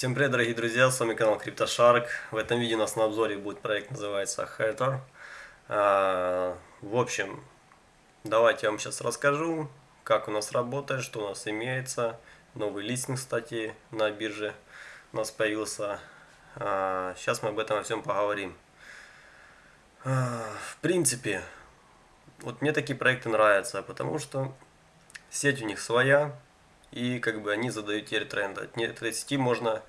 Всем привет, дорогие друзья, с вами канал CryptoShark. В этом видео у нас на обзоре будет проект, называется Hatter. А, в общем, давайте я вам сейчас расскажу, как у нас работает, что у нас имеется. Новый листинг, кстати, на бирже у нас появился. А, сейчас мы об этом во всем поговорим. А, в принципе, вот мне такие проекты нравятся, потому что сеть у них своя, и как бы они задают теперь тренд. От этой сети можно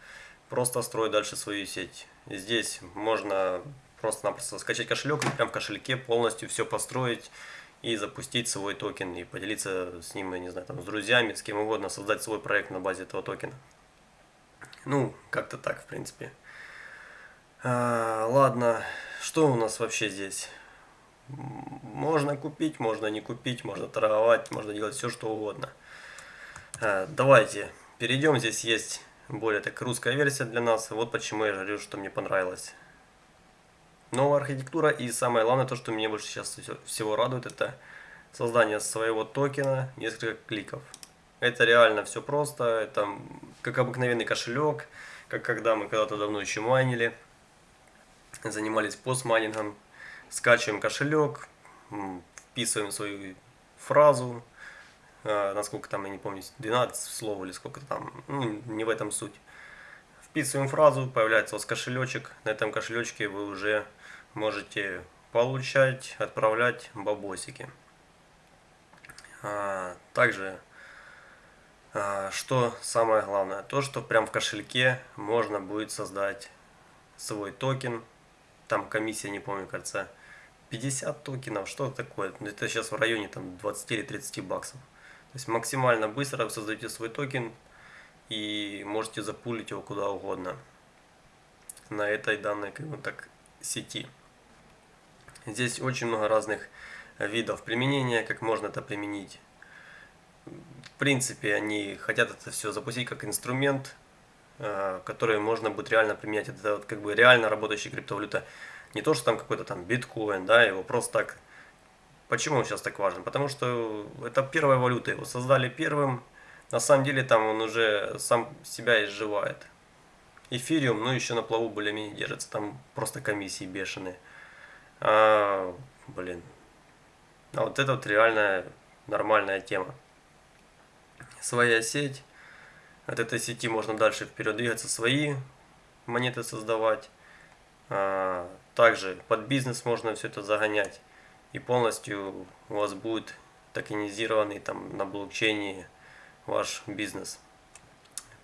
просто строить дальше свою сеть. Здесь можно просто-напросто скачать кошелек и прям в кошельке полностью все построить и запустить свой токен и поделиться с ним, я не знаю, там, с друзьями, с кем угодно, создать свой проект на базе этого токена. Ну, как-то так, в принципе. А, ладно, что у нас вообще здесь? Можно купить, можно не купить, можно торговать, можно делать все, что угодно. А, давайте перейдем. Здесь есть более так русская версия для нас. Вот почему я говорю, что мне понравилось. Новая архитектура и самое главное, то, что меня больше сейчас всего радует, это создание своего токена, несколько кликов. Это реально все просто, это как обыкновенный кошелек, как когда мы когда-то давно еще майнили, занимались постмайнингом, скачиваем кошелек, вписываем свою фразу, Э, насколько там, я не помню, 12 слов или сколько там, ну, не в этом суть. Вписываем фразу, появляется у вас кошелечек, на этом кошелечке вы уже можете получать, отправлять бабосики. А, также, а, что самое главное, то, что прям в кошельке можно будет создать свой токен, там комиссия, не помню, кажется, 50 токенов, что такое, это сейчас в районе там 20 или 30 баксов. То есть максимально быстро вы создаете свой токен и можете запулить его куда угодно на этой данной как бы так, сети. Здесь очень много разных видов применения, как можно это применить. В принципе, они хотят это все запустить как инструмент, э, который можно будет реально применять. Это вот как бы реально работающая криптовалюта. Не то, что там какой-то там биткоин, да, его просто так Почему он сейчас так важен? Потому что это первая валюта, его создали первым. На самом деле там он уже сам себя изживает. Эфириум, ну еще на плаву более-менее держится, там просто комиссии бешеные. А, блин. А вот это вот реальная нормальная тема. Своя сеть. От этой сети можно дальше вперед двигаться, свои монеты создавать. А, также под бизнес можно все это загонять и полностью у вас будет токенизированный там на блокчейне ваш бизнес.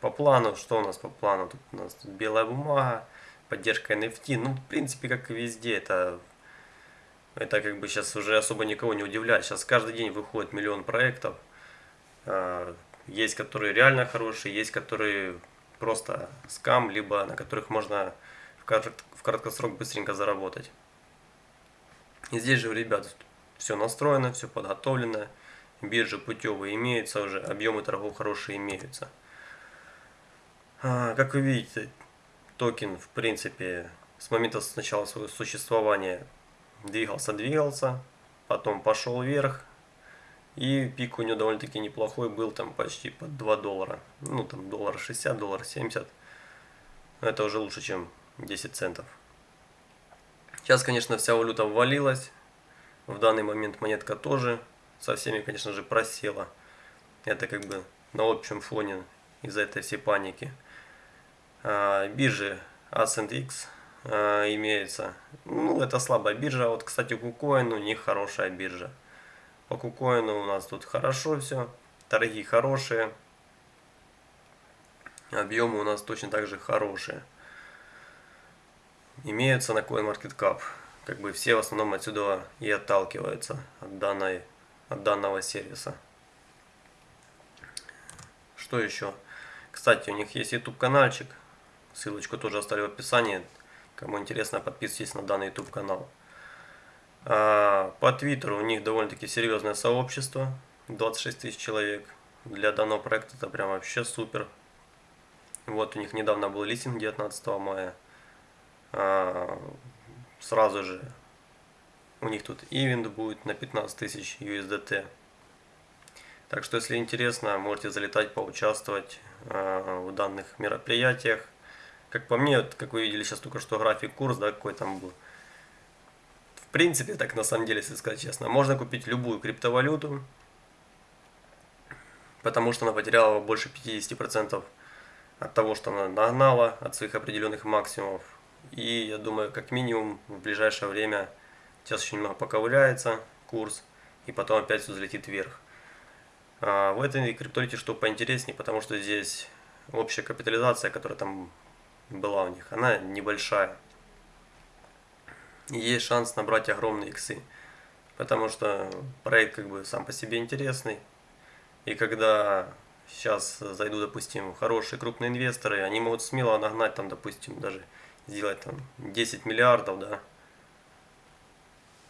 По плану, что у нас по плану? Тут у нас белая бумага, поддержка NFT. Ну, в принципе, как и везде, это, это как бы сейчас уже особо никого не удивляет. Сейчас каждый день выходит миллион проектов. А, есть, которые реально хорошие, есть, которые просто скам, либо на которых можно в краткосрок быстренько заработать. И здесь же у ребят все настроено, все подготовлено. Биржи путевые имеются уже, объемы торгов хорошие имеются. А, как вы видите, токен в принципе с момента сначала своего существования двигался-двигался, потом пошел вверх. И пик у него довольно-таки неплохой был, там почти под 2 доллара. Ну там доллар 60, доллар 70. Это уже лучше, чем 10 центов. Сейчас, конечно, вся валюта ввалилась. В данный момент монетка тоже со всеми, конечно же, просела. Это как бы на общем фоне из-за этой всей паники. А, биржи AscendX а, имеется. Ну, это слабая биржа. Вот, кстати, KuCoin у них хорошая биржа. По KuCoin у нас тут хорошо все. Торги хорошие. Объемы у нас точно так же хорошие имеются на CoinMarketCap. Как бы все в основном отсюда и отталкиваются от, данной, от данного сервиса. Что еще? Кстати, у них есть YouTube каналчик. Ссылочку тоже оставлю в описании. Кому интересно, подписывайтесь на данный YouTube канал. А, по Твиттеру у них довольно-таки серьезное сообщество. 26 тысяч человек. Для данного проекта это прям вообще супер. Вот у них недавно был листинг 19 мая. А, сразу же у них тут ивент будет на 15 тысяч USDT. Так что, если интересно, можете залетать, поучаствовать а, в данных мероприятиях. как по мне, вот, как вы видели сейчас только что график курс, да, какой там был. В принципе, так на самом деле, если сказать честно, можно купить любую криптовалюту, потому что она потеряла больше 50% от того, что она нагнала, от своих определенных максимумов. И я думаю, как минимум в ближайшее время сейчас еще немного поковыляется курс, и потом опять все взлетит вверх. А в этой криптовалюте что поинтереснее, потому что здесь общая капитализация, которая там была у них, она небольшая. И есть шанс набрать огромные иксы, потому что проект как бы сам по себе интересный. И когда сейчас зайдут, допустим, хорошие крупные инвесторы, они могут смело нагнать там, допустим, даже сделать там 10 миллиардов, да,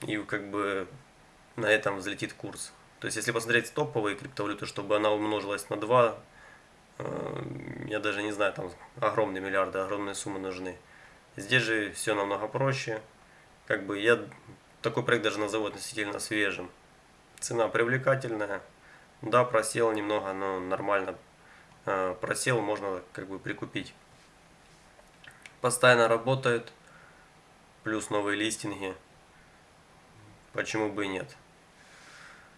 и как бы на этом взлетит курс. То есть, если посмотреть топовые криптовалюты, чтобы она умножилась на 2, э, я даже не знаю, там огромные миллиарды, огромные суммы нужны. Здесь же все намного проще. Как бы я такой проект даже назову относительно свежим. Цена привлекательная. Да, просел немного, но нормально. Э, просел, можно как бы прикупить. Постоянно работает. Плюс новые листинги. Почему бы и нет.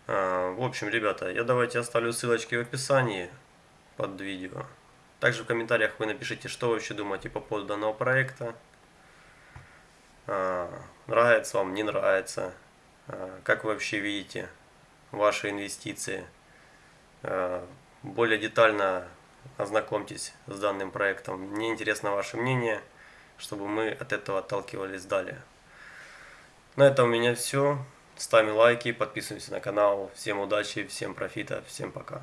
А, в общем, ребята, я давайте оставлю ссылочки в описании под видео. Также в комментариях вы напишите, что вы вообще думаете по поводу данного проекта. А, нравится вам, не нравится. А, как вы вообще видите ваши инвестиции. Более детально ознакомьтесь с данным проектом. Мне интересно ваше мнение, чтобы мы от этого отталкивались далее. На этом у меня все. Ставим лайки, подписываемся на канал. Всем удачи, всем профита, всем пока.